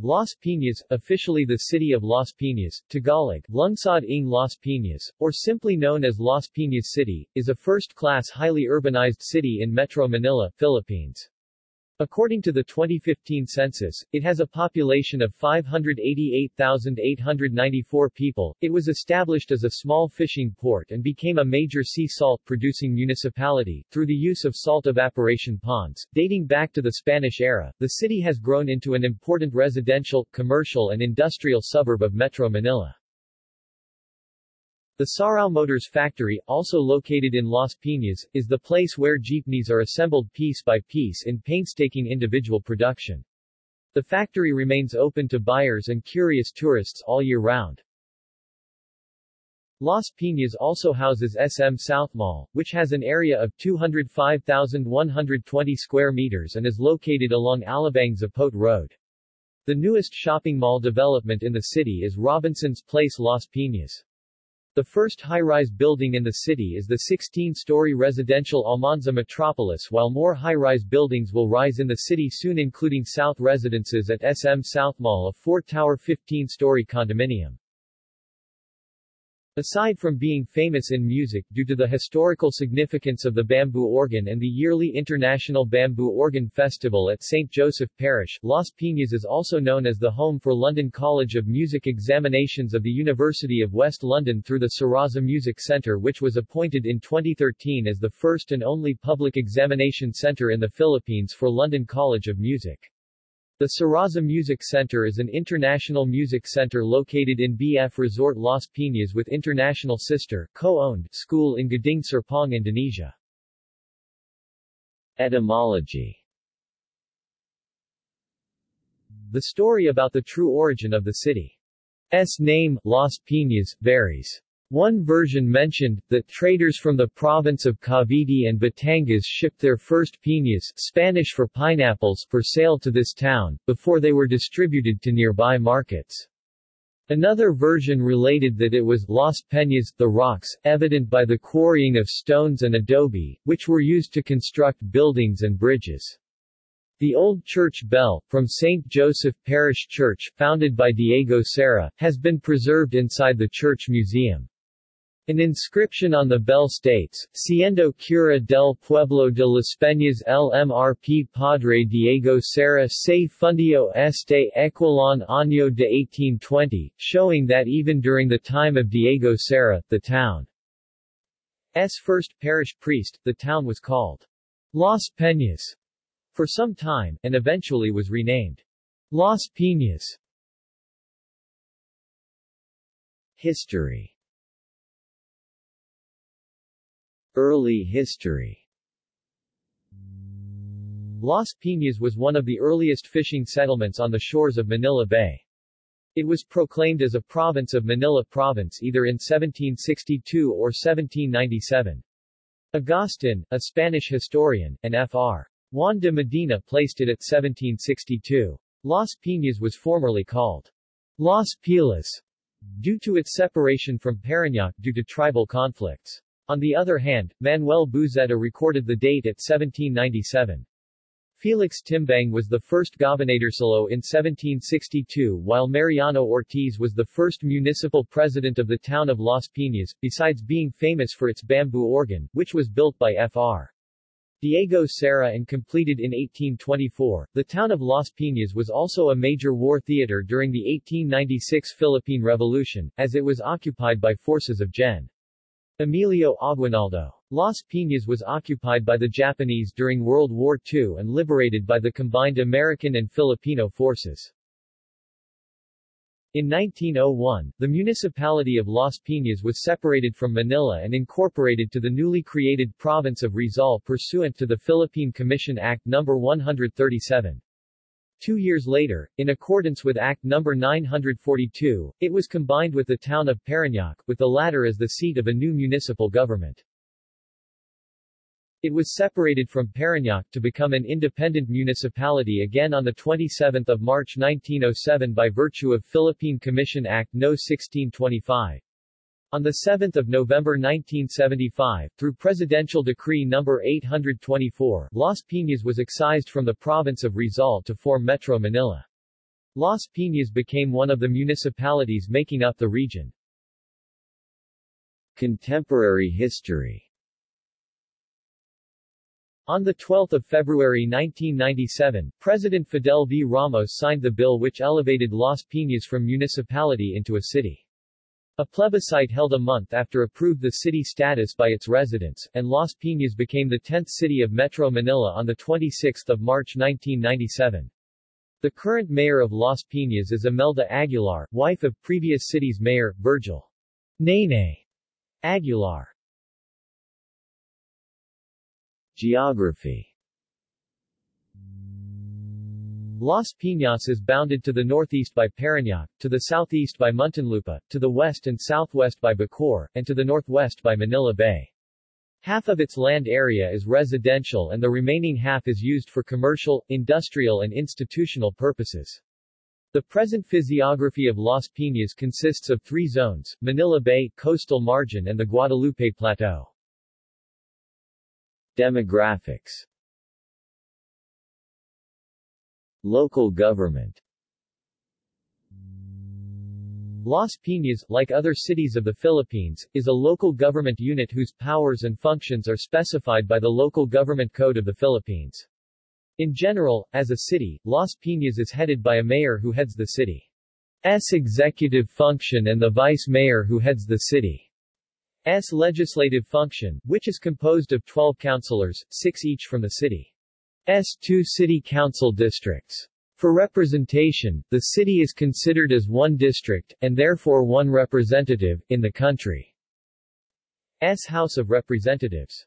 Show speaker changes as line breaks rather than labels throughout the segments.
Las Piñas, officially the city of Las Piñas, Tagalog, Lungsod ng Las Piñas, or simply known as Las Piñas City, is a first-class highly urbanized city in Metro Manila, Philippines. According to the 2015 census, it has a population of 588,894 people. It was established as a small fishing port and became a major sea salt producing municipality, through the use of salt evaporation ponds. Dating back to the Spanish era, the city has grown into an important residential, commercial and industrial suburb of Metro Manila. The Sarao Motors factory, also located in Las Piñas, is the place where jeepneys are assembled piece by piece in painstaking individual production. The factory remains open to buyers and curious tourists all year round. Las Piñas also houses SM South Mall, which has an area of 205,120 square meters and is located along Alabang Zapote Road. The newest shopping mall development in the city is Robinson's Place Las Piñas. The first high-rise building in the city is the 16-story residential Almanza Metropolis while more high-rise buildings will rise in the city soon including South Residences at SM South Mall a four-tower 15-story condominium. Aside from being famous in music due to the historical significance of the bamboo organ and the yearly International Bamboo Organ Festival at St. Joseph Parish, Las Piñas is also known as the home for London College of Music examinations of the University of West London through the Saraza Music Centre which was appointed in 2013 as the first and only public examination centre in the Philippines for London College of Music. The Saraza Music Center is an international music center located in BF Resort Las Piñas with international sister, co-owned, school in Gading Serpong, Indonesia. Etymology The story about the true origin of the city's name, Las Piñas, varies. One version mentioned, that traders from the province of Cavite and Batangas shipped their first piñas Spanish for pineapples for sale to this town, before they were distributed to nearby markets. Another version related that it was Las Peñas, the rocks, evident by the quarrying of stones and adobe, which were used to construct buildings and bridges. The old church bell, from St. Joseph Parish Church, founded by Diego Cera, has been preserved inside the church museum. An inscription on the bell states, Siendo cura del pueblo de las Peñas el MRP Padre Diego Cera se fundió este equilon año de 1820, showing that even during the time of Diego Cera, the town's first parish priest, the town was called Las Peñas for some time, and eventually was renamed Las Piñas. History Early history Las Piñas was one of the earliest fishing settlements on the shores of Manila Bay. It was proclaimed as a province of Manila Province either in 1762 or 1797. Agustin, a Spanish historian, and Fr. Juan de Medina placed it at 1762. Las Piñas was formerly called Las Pilas due to its separation from Parañaque due to tribal conflicts. On the other hand, Manuel Buzeta recorded the date at 1797. Felix Timbang was the first gobernadorcillo in 1762 while Mariano Ortiz was the first municipal president of the town of Las Piñas, besides being famous for its bamboo organ, which was built by Fr. Diego Cera and completed in 1824. The town of Las Piñas was also a major war theater during the 1896 Philippine Revolution, as it was occupied by forces of Gen. Emilio Aguinaldo. Las Piñas was occupied by the Japanese during World War II and liberated by the combined American and Filipino forces. In 1901, the municipality of Las Piñas was separated from Manila and incorporated to the newly created province of Rizal pursuant to the Philippine Commission Act No. 137. Two years later, in accordance with Act No. 942, it was combined with the town of Parañaque, with the latter as the seat of a new municipal government. It was separated from Parañaque to become an independent municipality again on 27 March 1907 by virtue of Philippine Commission Act No. 1625. On 7 November 1975, through Presidential Decree No. 824, Las Piñas was excised from the province of Rizal to form Metro Manila. Las Piñas became one of the municipalities making up the region.
Contemporary history
on 12 February 1997, President Fidel V. Ramos signed the bill which elevated Las Piñas from municipality into a city. A plebiscite held a month after approved the city status by its residents, and Las Piñas became the 10th city of Metro Manila on 26 March 1997. The current mayor of Las Piñas is Imelda Aguilar, wife of previous city's mayor, Vergel Nene Aguilar.
Geography
Las Piñas is bounded to the northeast by Parañaque, to the southeast by Muntinlupa, to the west and southwest by Bacoor, and to the northwest by Manila Bay. Half of its land area is residential and the remaining half is used for commercial, industrial and institutional purposes. The present physiography of Las Piñas consists of three zones, Manila Bay, coastal margin and the Guadalupe Plateau.
Demographics Local government
Las Piñas, like other cities of the Philippines, is a local government unit whose powers and functions are specified by the Local Government Code of the Philippines. In general, as a city, Las Piñas is headed by a mayor who heads the city's executive function and the vice mayor who heads the city's legislative function, which is composed of 12 councilors, six each from the city's two city council districts. For representation, the city is considered as one district, and therefore one representative, in the country's House of Representatives.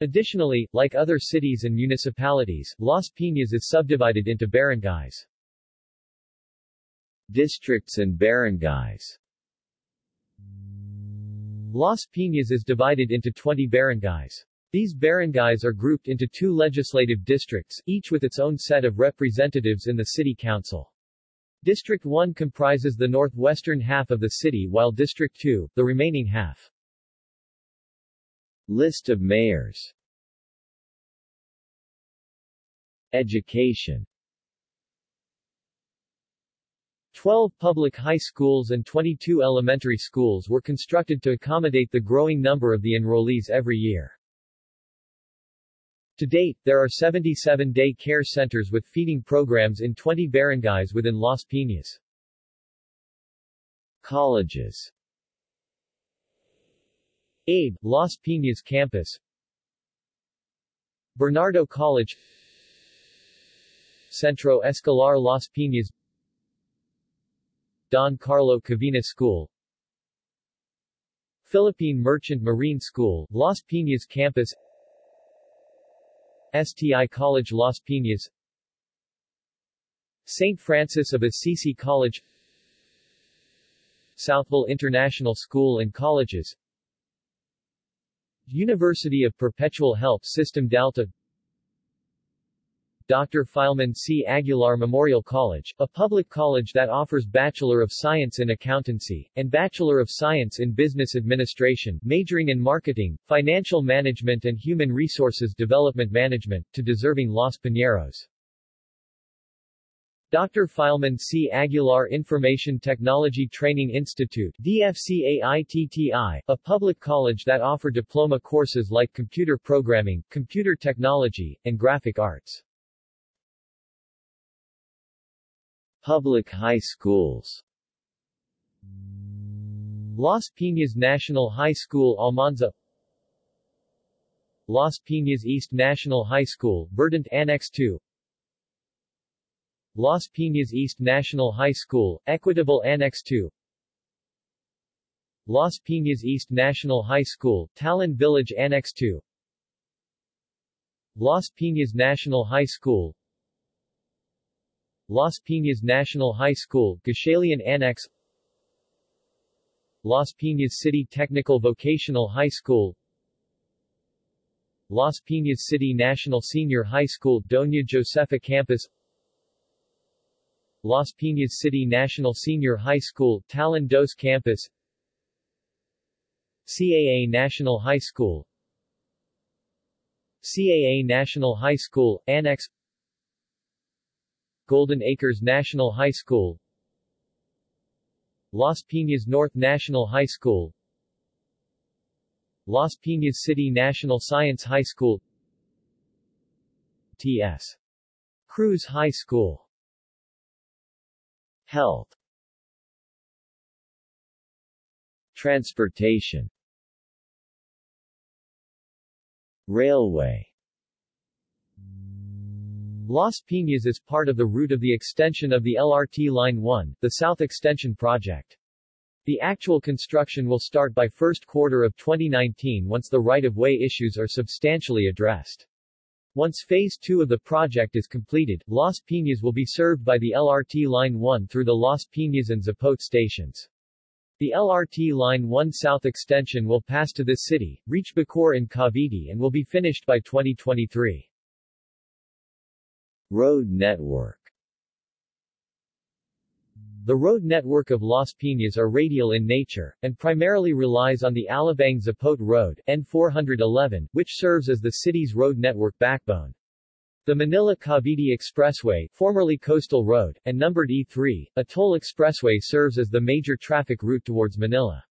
Additionally, like other cities and municipalities, Las Piñas is subdivided into barangays.
Districts and barangays
Las Piñas is divided into 20 barangays. These barangays are grouped into two legislative districts, each with its own set of representatives in the city council. District 1 comprises the northwestern half of the city while District 2, the remaining half.
List of mayors Education
12 public high schools and 22 elementary schools were constructed to accommodate the growing number of the enrollees every year. To date, there are 77 day care centers with feeding programs in 20 barangays within Las Piñas.
Colleges.
ABE, Las Piñas Campus. Bernardo College. Centro Escolar Las Piñas. Don Carlo Cavina School. Philippine Merchant Marine School, Las Piñas Campus STI College Las Piñas St. Francis of Assisi College Southville International School and Colleges University of Perpetual Help System Delta Dr. Filemon C. Aguilar Memorial College, a public college that offers Bachelor of Science in Accountancy, and Bachelor of Science in Business Administration, majoring in Marketing, Financial Management and Human Resources Development Management, to deserving Los Piñeros. Dr. Filemon C. Aguilar Information Technology Training Institute DFCAITTI, a public college that offer diploma courses like computer programming, computer technology, and graphic arts.
Public high schools.
Las Piñas National High School Almanza. Las Piñas East National High School, Verdant Annex 2 Las Piñas East National High School, Equitable Annex 2 Las Piñas East National High School, Talon Village Annex 2 Las Piñas National High School Las Piñas National High School, Gatchalian Annex Las Piñas City Technical Vocational High School Las Piñas City National Senior High School, Doña Josefa Campus Las Piñas City National Senior High School, Talon Dos Campus CAA National High School CAA National High School, Annex Golden Acres National High School Las Piñas North National High School Las Piñas City National Science High School T.S. Cruz High School.
Health. Transportation. Railway
Las Piñas is part of the route of the extension of the LRT Line 1, the South Extension Project. The actual construction will start by first quarter of 2019 once the right-of-way issues are substantially addressed. Once Phase 2 of the project is completed, Las Piñas will be served by the LRT Line 1 through the Las Piñas and Zapote stations. The LRT Line 1 South extension will pass to this city, reach Bacoor in Cavite and will be finished by 2023.
Road network
The road network of Las Piñas are radial in nature, and primarily relies on the Alabang-Zapote Road N411, which serves as the city's road network backbone. The Manila-Cavite Expressway, formerly Coastal Road, and numbered E3, a toll expressway serves as the major traffic route towards Manila.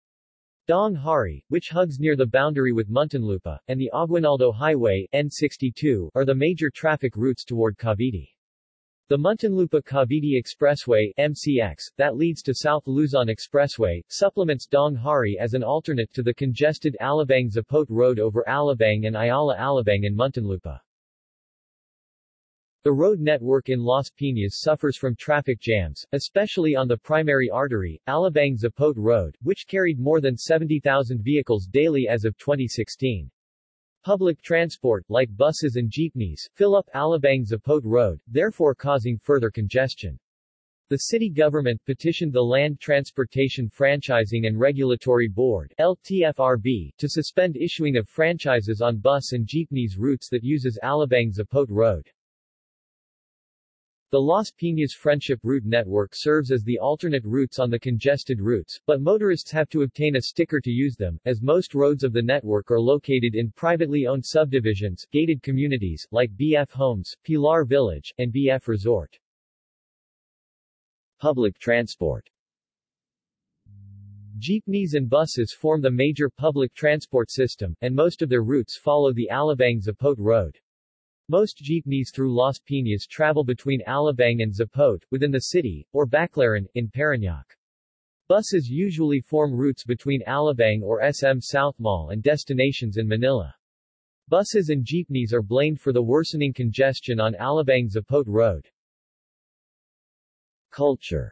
Daang Hari, which hugs near the boundary with Muntinlupa, and the Aguinaldo Highway N62, are the major traffic routes toward Cavite. The Muntinlupa-Cavite Expressway MCX, that leads to South Luzon Expressway, supplements Daang Hari as an alternate to the congested Alabang-Zapote Road over Alabang and Ayala-Alabang in Muntinlupa. The road network in Las Piñas suffers from traffic jams, especially on the primary artery, Alabang-Zapote Road, which carried more than 70,000 vehicles daily as of 2016. Public transport, like buses and jeepneys, fill up Alabang-Zapote Road, therefore causing further congestion. The city government petitioned the Land Transportation Franchising and Regulatory Board LTFRB, to suspend issuing of franchises on bus and jeepneys routes that uses Alabang-Zapote Road. The Las Piñas Friendship Route Network serves as the alternate routes on the congested routes, but motorists have to obtain a sticker to use them, as most roads of the network are located in privately owned subdivisions, gated communities, like BF Homes, Pilar Village, and BF Resort.
Public transport
Jeepneys and buses form the major public transport system, and most of their routes follow the Alabang-Zapote Road. Most jeepneys through Las Piñas travel between Alabang and Zapote, within the city, or Baclaran, in Parañaque. Buses usually form routes between Alabang or SM South Mall and destinations in Manila. Buses and jeepneys are blamed for the worsening congestion on Alabang-Zapote Road.
Culture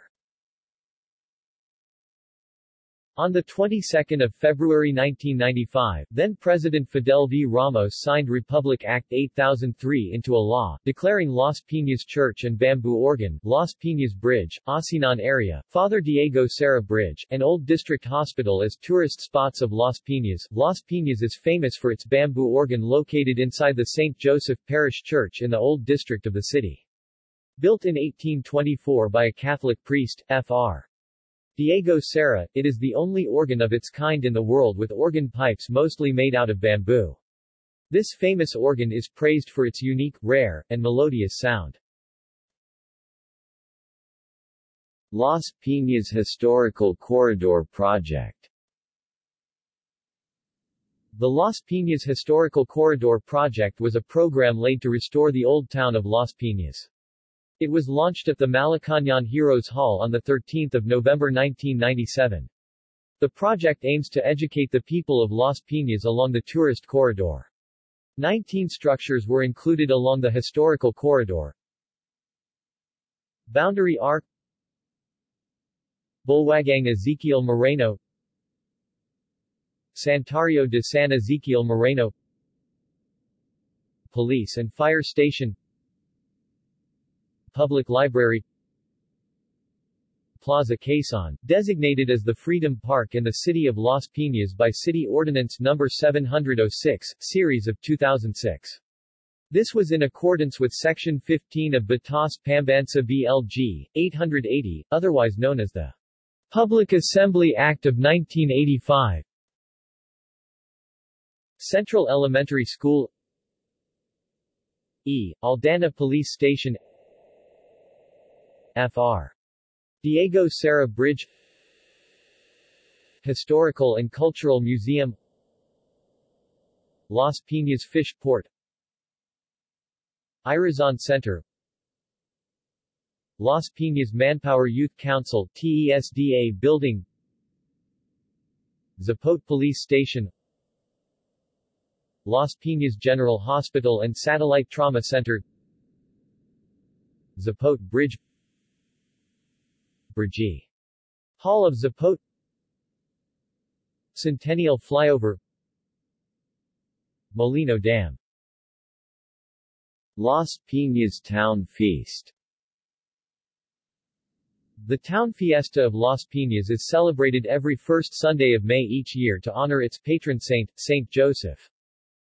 On the 22nd of February 1995, then-President Fidel V. Ramos signed Republic Act 8003 into a law, declaring Las Piñas Church and Bamboo Organ, Las Piñas Bridge, Asinan Area, Father Diego Cera Bridge, and Old District Hospital as tourist spots of Las Piñas. Las Piñas is famous for its bamboo organ located inside the St. Joseph Parish Church in the Old District of the city. Built in 1824 by a Catholic priest, Fr. Diego Cera, it is the only organ of its kind in the world with organ pipes mostly made out of bamboo. This famous organ is praised for its unique, rare, and melodious sound.
Las Piñas Historical Corridor Project
The Las Piñas Historical Corridor Project was a program laid to restore the old town of Las Piñas. It was launched at the Malacañang Heroes Hall on 13 November 1997. The project aims to educate the people of Las Piñas along the tourist corridor. Nineteen structures were included along the historical corridor. Boundary Arc Bulwagang Ezequiel Moreno Santuario de San Ezequiel Moreno Police and Fire Station Public Library Plaza Quezon, designated as the Freedom Park in the city of Las Piñas by City Ordinance No. 706, Series of 2006. This was in accordance with Section 15 of Batas Pambansa BLG, 880, otherwise known as the Public Assembly Act of 1985. Central Elementary School E. Aldana Police Station Fr. Diego Cera Bridge Historical and Cultural Museum Las Piñas Fish Port Irazon Center Las Piñas Manpower Youth Council TESDA Building Zapote Police Station Las Piñas General Hospital and Satellite Trauma Center Zapote Bridge Brgy. Hall of Zapote Centennial Flyover Molino Dam
Las Piñas Town Feast
The town fiesta of Las Piñas is celebrated every first Sunday of May each year to honor its patron saint, Saint Joseph.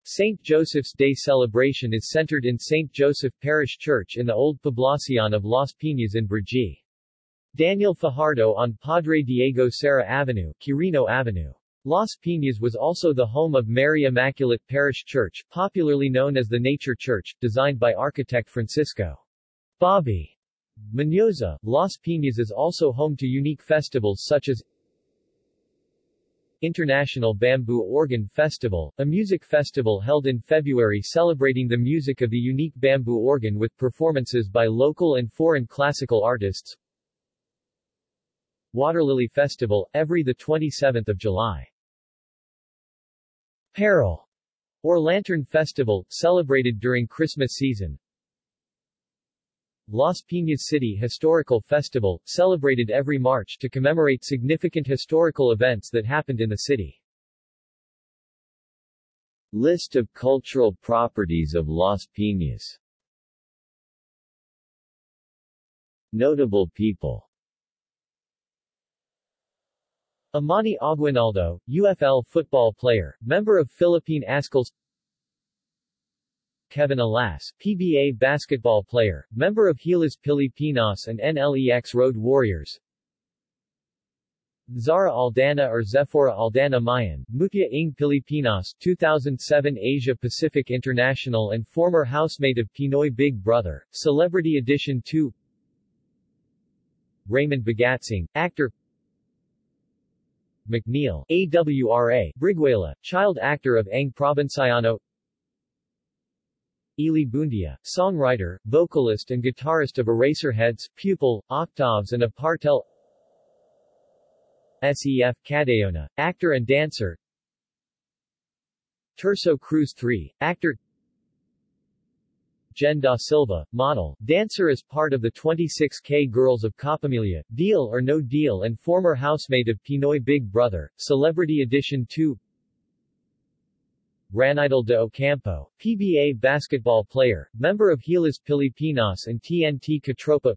St. Joseph's Day celebration is centered in St. Joseph Parish Church in the Old Poblacion of Las Piñas in Brgy. Daniel Fajardo on Padre Diego Cera Avenue, Quirino Avenue. Las Piñas was also the home of Mary Immaculate Parish Church, popularly known as the Nature Church, designed by architect Francisco Bobby Mendoza. Las Piñas is also home to unique festivals such as International Bamboo Organ Festival, a music festival held in February celebrating the music of the unique bamboo organ with performances by local and foreign classical artists. Waterlily Festival, every 27 July. Parol, or Lantern Festival, celebrated during Christmas season. Las Piñas City Historical Festival, celebrated every March to commemorate significant historical events that happened in the city.
List of cultural properties of Las Piñas Notable people
Amani Aguinaldo, UFL football player, member of Philippine Azkals. Kevin Alas, PBA basketball player, member of Gilas Pilipinas and NLEX Road Warriors. Zara Aldana or Zephora Aldana Mayan, Mutya ng Pilipinas 2007 Asia Pacific International and former housemate of Pinoy Big Brother, Celebrity Edition 2 Raymond Bagatsing, actor McNeal, AWRA, Briguela, child actor of Ang Provinciano. Ely Buendia, songwriter, vocalist and guitarist of Eraserheads, Pupil, Oktaves and Apartel Sef Cadayona, actor and dancer. Tirso Cruz III, actor Jen Da Silva, model, dancer as part of the 26K Girls of Kapamilya, Deal or No Deal and former housemate of Pinoy Big Brother, Celebrity Edition 2 Ranidel de Ocampo, PBA basketball player, member of Gilas Pilipinas and TNT Katropa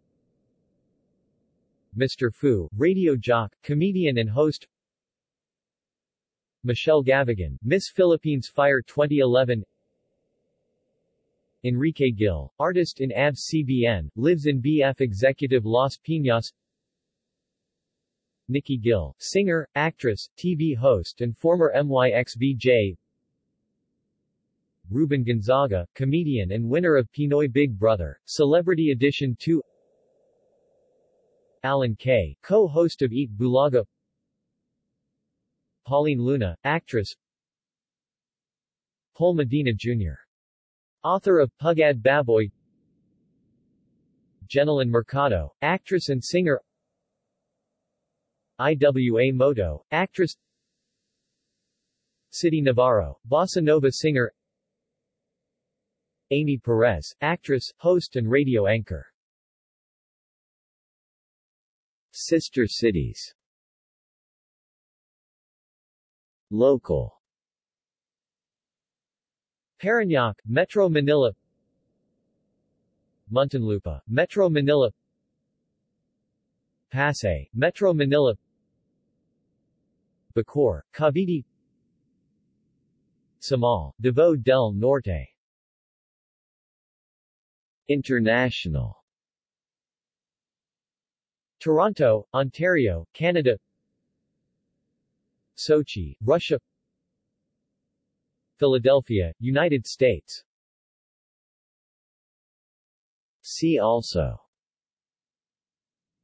Mr. Fu, radio jock, comedian and host. Michelle Gavagan, Miss Philippines Fire 2011 Enrique Gil, artist in ABS-CBN, lives in BF Executive Las Piñas Nikki Gil, singer, actress, TV host and former MYXVJ Ruben Gonzaga, comedian and winner of Pinoy Big Brother, Celebrity Edition 2 Allan K., co-host of Eat Bulaga. Pauline Luna, actress. Pol Medina Jr. Author of Pugad Baboy. Jenilyn Mercado, actress and singer. Iwa Moto, actress. Sitti Navarro, bossa nova singer. Amy Perez, actress, host and radio anchor.
Sister cities. Local
Parañaque, Metro Manila. Muntinlupa, Metro Manila. Pasay, Metro Manila. Bacoor, Cavite. Samal, Davao del Norte.
International.
Toronto, Ontario, Canada. Sochi, Russia Philadelphia, United States.
See also.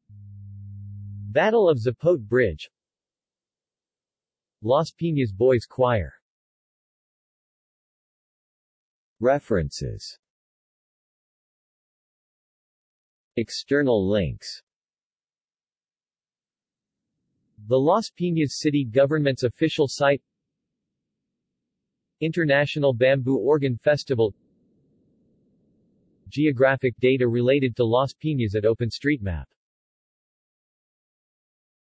Battle of Zapote Bridge. Las Piñas Boys Choir.
References. External links.
The Las Piñas City Government's official site International Bamboo Organ Festival. Geographic data related to Las Piñas at OpenStreetMap